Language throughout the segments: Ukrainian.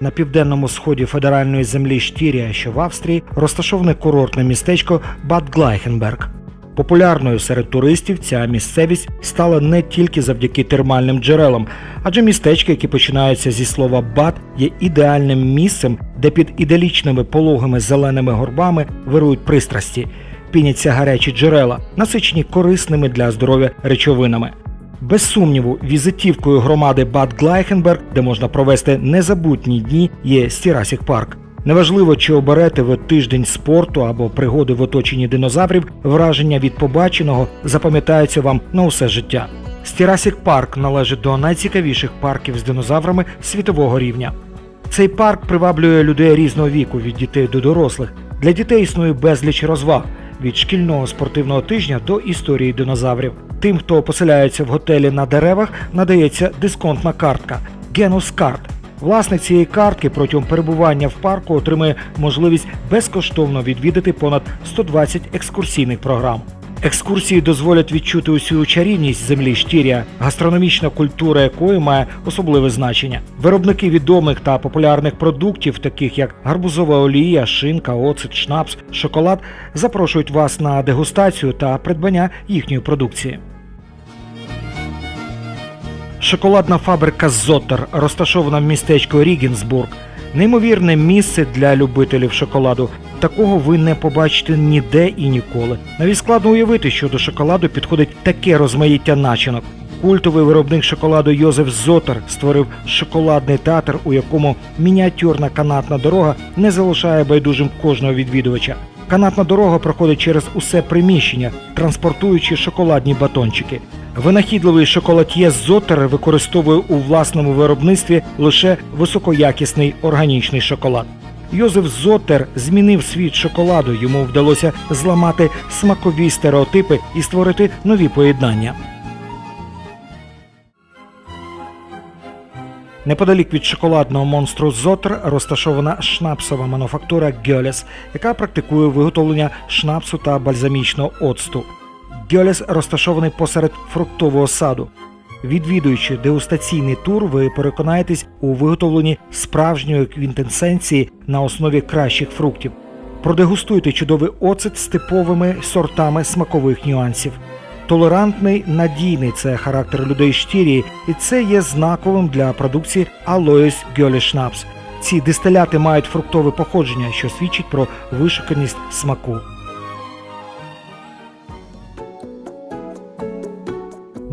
На південному сході федеральної землі Штірія, що в Австрії, розташоване курортне містечко Бад Глайхенберг. Популярною серед туристів ця місцевість стала не тільки завдяки термальним джерелам, адже містечки, які починаються зі слова бад, є ідеальним місцем, де під іделічними пологими зеленими горбами вирують пристрасті, піняться гарячі джерела, насичені корисними для здоров'я речовинами. Без сумніву, візитівкою громади Бад Глайхенберг, де можна провести незабутні дні, є Styrassic Park. Неважливо, чи оберете ви тиждень спорту або пригоди в оточенні динозаврів, враження від побаченого запам'ятаються вам на усе життя. Styrassic Park належить до найцікавіших парків з динозаврами світового рівня. Цей парк приваблює людей різного віку від дітей до дорослих. Для дітей існує безліч розваг від шкільного спортивного тижня до історії динозаврів. Тим, хто поселяється в готелі на деревах, надається дисконтна картка GenussCard. Власник цієї картки протягом перебування в парку отримує можливість безкоштовно відвідати понад 120 екскурсійних програм. Екскурсії дозволять відчути усю чарівність землі Штірія, гастрономічна культура якої має особливе значення. Виробники відомих та популярних продуктів, таких як гарбузова олія, шинка, оцет, шнапс, шоколад, запрошують вас на дегустацію та придбання їхньої продукції. Шоколадна фабрика Зоттер розташована в містечку Рігінсбург. Неймовірне місце для любителів шоколаду. Такого ви не побачите ніде і ніколи. Навіть складно уявити, що до шоколаду підходить таке розмаїття начинок. Культовий виробник шоколаду Йозеф Зотер створив шоколадний театр, у якому мініатюрна канатна дорога не залишає байдужим кожного відвідувача. Канатна дорога проходить через усе приміщення, транспортуючи шоколадні батончики. Винахідливий шоколад'є Зотер використовує у власному виробництві лише високоякісний органічний шоколад. Йозеф Зотер змінив світ шоколаду. Йому вдалося зламати смакові стереотипи і створити нові поєднання. Неподалік від шоколадного монстру Зотер розташована шнапсова мануфактура Гьолес, яка практикує виготовлення шнапсу та бальзамічного оцту. Гьолес розташований посеред фруктового саду. Відвідуючи дегустаційний тур, ви переконаєтесь у виготовленні справжньої квінтесенції на основі кращих фруктів. Продегустуйте чудовий оцет з типовими сортами смакових нюансів. Толерантний, надійний це характер людей Штірії, і це є знаковим для продукції Alois Gölles Schnaps. Ці дистиляти мають фруктове походження, що свідчить про вишуканість смаку.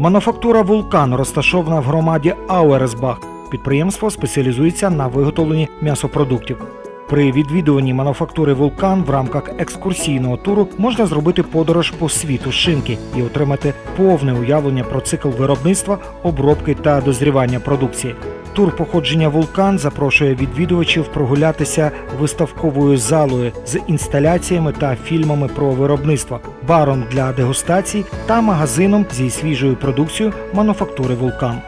Мануфактура Вулкан розташована в громаді Ауерсбах. Підприємство спеціалізується на виготовленні м'ясопродуктів. При відвідуванні мануфактури Вулкан в рамках екскурсійного туру можна зробити подорож по світу шинки і отримати повне уявлення про цикл виробництва, обробки та дозрівання продукції. Тур походження вулкан запрошує відвідувачів прогулятися виставковою залою з інсталяціями та фільмами про виробництво, баром для дегустацій та магазином зі свіжою продукцією мануфактури вулкан.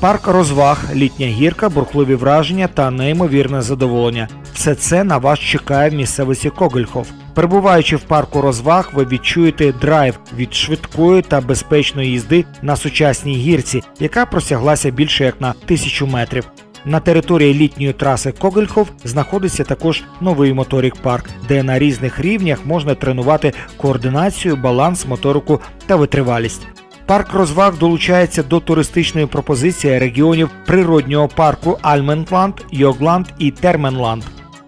Парк розваг, літня гірка, бурхливі враження та неймовірне задоволення. Все це на вас чекає в місцевості Когельхоф. Перебуваючи в парку розваг, ви відчуєте драйв від швидкої та безпечної їзди на сучасній гірці, яка просяглася більше як на тисячу метрів. На території літньої траси Когельхоф знаходиться також новий моторік парк, де на різних рівнях можна тренувати координацію, баланс, моторику та витривалість. Парк розваг долучається до туристичної пропозиції регіонів природнього парку Альменланд, Йогланд і Терменланд.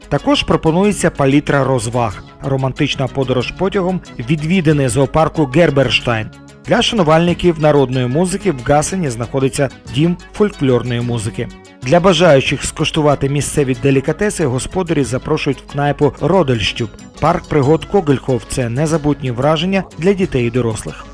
Також пропонується палітра розваг, романтична подорож потягом, відвіданий зоопарку Герберштайн. Для шанувальників народної музики в Гасені знаходиться дім фольклорної музики. Для бажаючих скуштувати місцеві делікатеси господарі запрошують в кнайпу Родельштюб. Парк пригод Когельхов це незабутні враження для дітей і дорослих.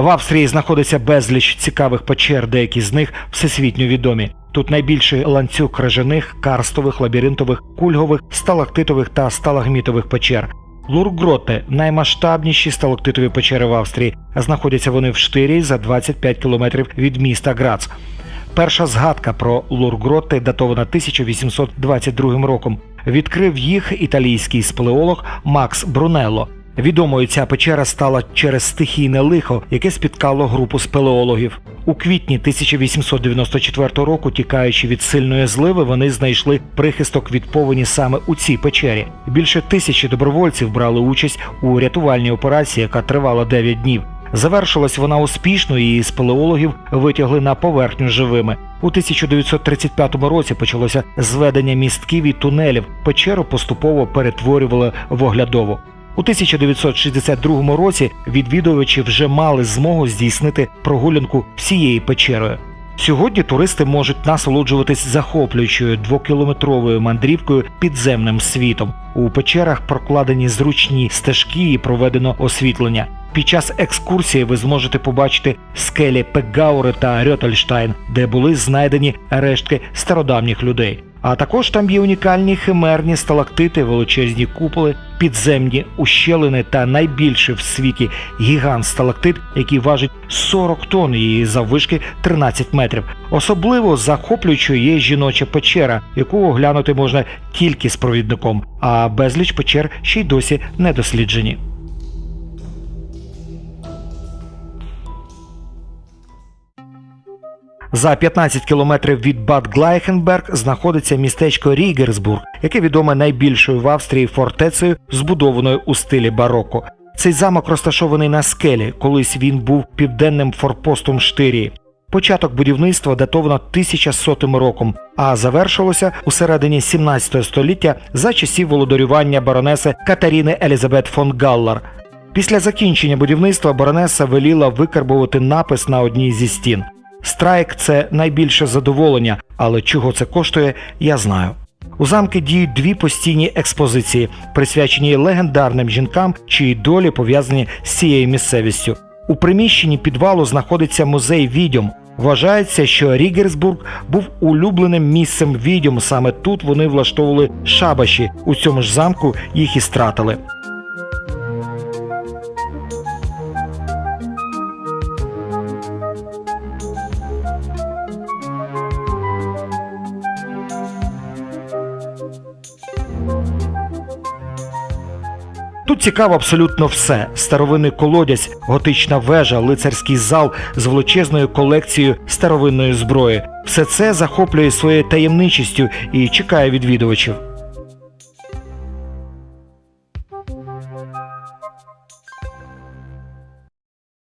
В Австрії знаходиться безліч цікавих печер, деякі з них всесвітньо відомі. Тут найбільший ланцюг крижаних, карстових, лабіринтових, кульгових, сталактитових та сталагмітових печер. Лургроте наймасштабніші сталактитові печери в Австрії. Знаходяться вони в Штирії за 25 кілометрів від міста Грац. Перша згадка про Лургроте датована 1822 роком. Відкрив їх італійський спелеолог Макс Брунелло. Відомою ця печера стала через стихійне лихо, яке спіткало групу спелеологів. У квітні 1894 року, тікаючи від сильної зливи, вони знайшли прихисток від повені саме у цій печері. Більше тисячі добровольців брали участь у рятувальній операції, яка тривала 9 днів. Завершилась вона успішно, і спелеологів витягли на поверхню живими. У 1935 році почалося зведення містків і тунелів. Печеру поступово перетворювали в оглядову. У 1962 році відвідувачі вже мали змогу здійснити прогулянку всією печерою. Сьогодні туристи можуть насолоджуватись захоплюючою двокілометровою мандрівкою підземним світом. У печерах прокладені зручні стежки і проведено освітлення. Під час екскурсії ви зможете побачити скелі Пегаури та Рьотельштайн, де були знайдені рештки стародавніх людей. А також там є унікальні химерні сталактити, величезні куполи, підземні ущелини та найбільший в світі гігант сталактит, який важить 40 тонн і заввишки 13 метрів. Особливо захоплюючою є жіноча печера, яку оглянути можна тільки з провідником, а безліч печер ще й досі не досліджені. За 15 кілометрів від Бад Глайхенберг знаходиться містечко Рігерсбург, яке відоме найбільшою в Австрії фортецею, збудованою у стилі бароко. Цей замок розташований на скелі, колись він був південним форпостом Штирії. Початок будівництва датовано 1100 роком, а завершилося у середині 17 століття за часів володарювання баронеси Катаріни Елізабет фон Галлар. Після закінчення будівництва баронеса веліла викарбувати напис на одній зі стін. Страйк це найбільше задоволення, але чого це коштує, я знаю. У замки діють дві постійні експозиції, присвячені легендарним жінкам, чиї долі пов'язані з цією місцевістю. У приміщенні підвалу знаходиться музей відьом. Вважається, що Рігерсбург був улюбленим місцем відьом. Саме тут вони влаштовували шабаші. У цьому ж замку їх і стратили. Цікаво абсолютно все: старовинний колодязь, готична вежа, лицарський зал з величезною колекцією старовинної зброї. Все це захоплює своєю таємничістю і чекає відвідувачів.